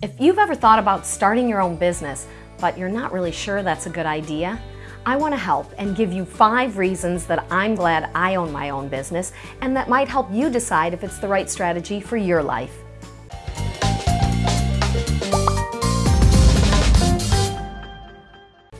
If you've ever thought about starting your own business, but you're not really sure that's a good idea, I want to help and give you five reasons that I'm glad I own my own business and that might help you decide if it's the right strategy for your life.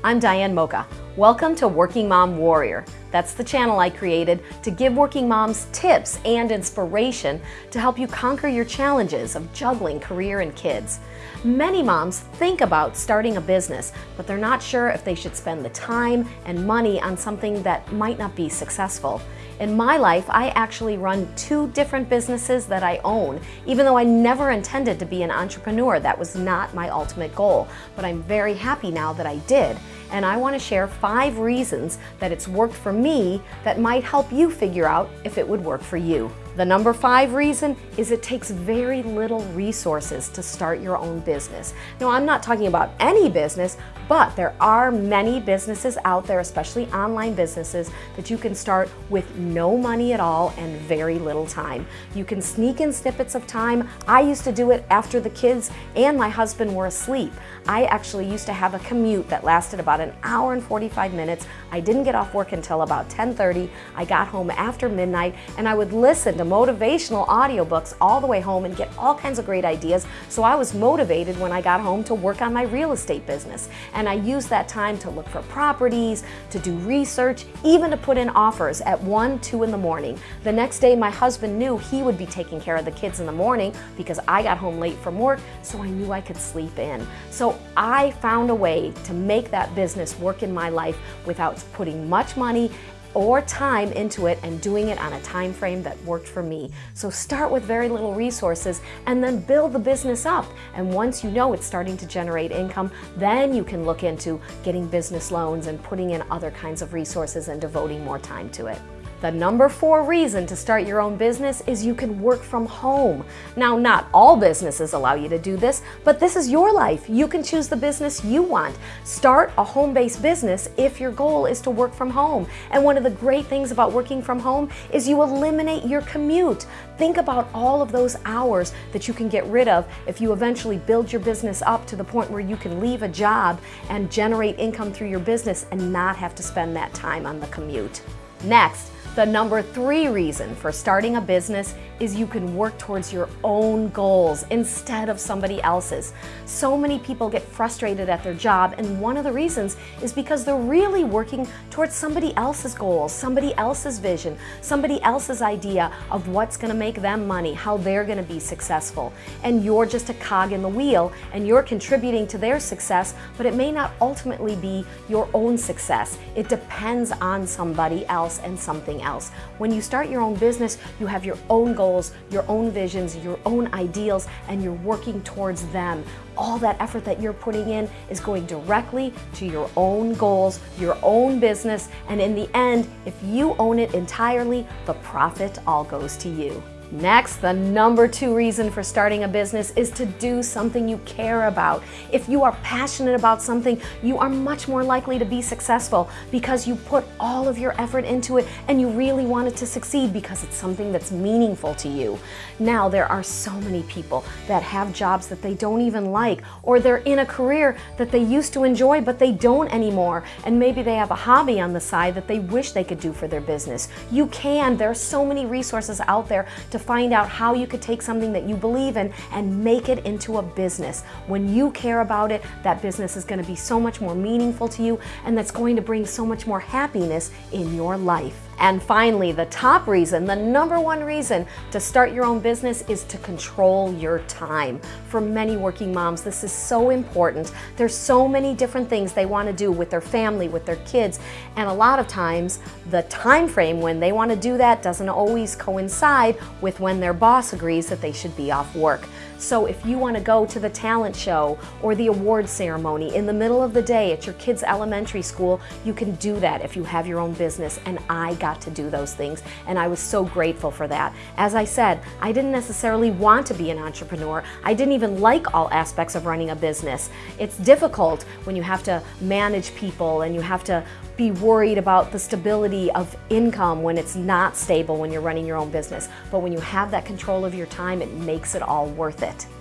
I'm Diane Mocha. Welcome to Working Mom Warrior. That's the channel I created to give working moms tips and inspiration to help you conquer your challenges of juggling career and kids. Many moms think about starting a business, but they're not sure if they should spend the time and money on something that might not be successful. In my life, I actually run two different businesses that I own, even though I never intended to be an entrepreneur. That was not my ultimate goal, but I'm very happy now that I did and I want to share five reasons that it's worked for me that might help you figure out if it would work for you. The number five reason is it takes very little resources to start your own business. Now, I'm not talking about any business, but there are many businesses out there, especially online businesses, that you can start with no money at all and very little time. You can sneak in snippets of time. I used to do it after the kids and my husband were asleep. I actually used to have a commute that lasted about an hour and 45 minutes. I didn't get off work until about 10.30. I got home after midnight and I would listen to motivational audiobooks all the way home and get all kinds of great ideas. So I was motivated when I got home to work on my real estate business. And I used that time to look for properties, to do research, even to put in offers at 1, 2 in the morning. The next day, my husband knew he would be taking care of the kids in the morning because I got home late from work, so I knew I could sleep in. So I found a way to make that business work in my life without putting much money or time into it and doing it on a time frame that worked for me. So start with very little resources and then build the business up. And once you know it's starting to generate income, then you can look into getting business loans and putting in other kinds of resources and devoting more time to it. The number four reason to start your own business is you can work from home. Now, not all businesses allow you to do this, but this is your life. You can choose the business you want. Start a home-based business if your goal is to work from home. And one of the great things about working from home is you eliminate your commute. Think about all of those hours that you can get rid of if you eventually build your business up to the point where you can leave a job and generate income through your business and not have to spend that time on the commute. Next, the number three reason for starting a business is you can work towards your own goals instead of somebody else's. So many people get frustrated at their job and one of the reasons is because they're really working towards somebody else's goals, somebody else's vision, somebody else's idea of what's going to make them money, how they're going to be successful. And you're just a cog in the wheel and you're contributing to their success, but it may not ultimately be your own success. It depends on somebody else and something else else. When you start your own business, you have your own goals, your own visions, your own ideals, and you're working towards them. All that effort that you're putting in is going directly to your own goals, your own business, and in the end, if you own it entirely, the profit all goes to you. Next, the number two reason for starting a business is to do something you care about. If you are passionate about something, you are much more likely to be successful because you put all of your effort into it and you really want it to succeed because it's something that's meaningful to you. Now, there are so many people that have jobs that they don't even like or they're in a career that they used to enjoy but they don't anymore and maybe they have a hobby on the side that they wish they could do for their business. You can. There are so many resources out there to to find out how you could take something that you believe in and make it into a business. When you care about it, that business is going to be so much more meaningful to you and that's going to bring so much more happiness in your life. And finally, the top reason, the number one reason to start your own business is to control your time. For many working moms, this is so important. There's so many different things they want to do with their family, with their kids, and a lot of times the time frame when they want to do that doesn't always coincide with when their boss agrees that they should be off work. So if you want to go to the talent show or the award ceremony in the middle of the day at your kid's elementary school, you can do that if you have your own business. And I got to do those things and I was so grateful for that. As I said, I didn't necessarily want to be an entrepreneur. I didn't even like all aspects of running a business. It's difficult when you have to manage people and you have to be worried about the stability of income when it's not stable when you're running your own business. But when you have that control of your time, it makes it all worth it it.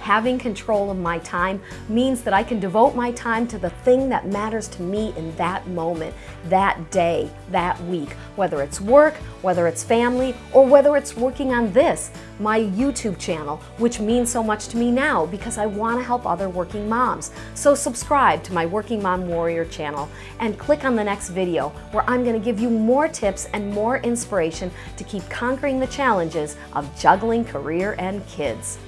Having control of my time means that I can devote my time to the thing that matters to me in that moment, that day, that week, whether it's work, whether it's family, or whether it's working on this, my YouTube channel, which means so much to me now because I want to help other working moms. So subscribe to my Working Mom Warrior channel and click on the next video where I'm going to give you more tips and more inspiration to keep conquering the challenges of juggling career and kids.